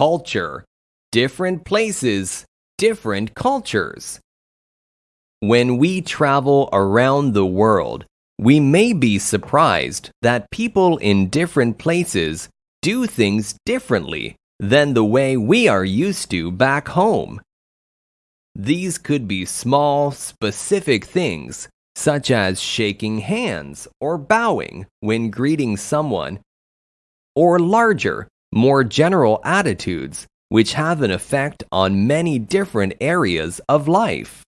culture. Different places, different cultures. When we travel around the world, we may be surprised that people in different places do things differently than the way we are used to back home. These could be small, specific things, such as shaking hands or bowing when greeting someone, or larger, more general attitudes which have an effect on many different areas of life.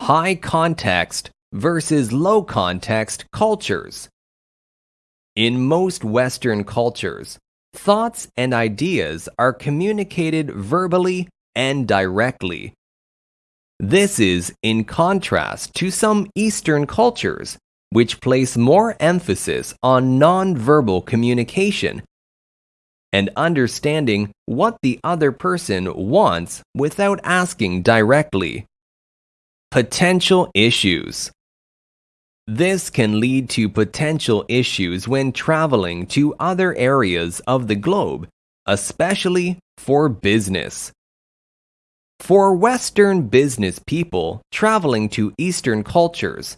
High context versus low context cultures. In most Western cultures, thoughts and ideas are communicated verbally and directly. This is in contrast to some Eastern cultures, which place more emphasis on nonverbal communication and understanding what the other person wants without asking directly. Potential issues. This can lead to potential issues when traveling to other areas of the globe, especially for business. For Western business people traveling to Eastern cultures,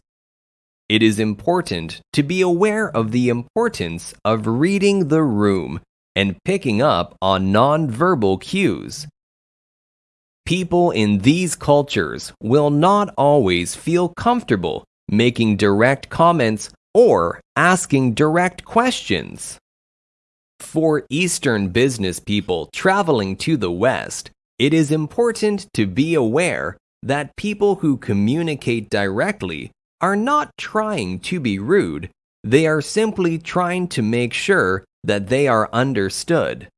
it is important to be aware of the importance of reading the room and picking up on nonverbal cues. People in these cultures will not always feel comfortable making direct comments or asking direct questions. For Eastern business people traveling to the West, it is important to be aware that people who communicate directly are not trying to be rude, they are simply trying to make sure that they are understood.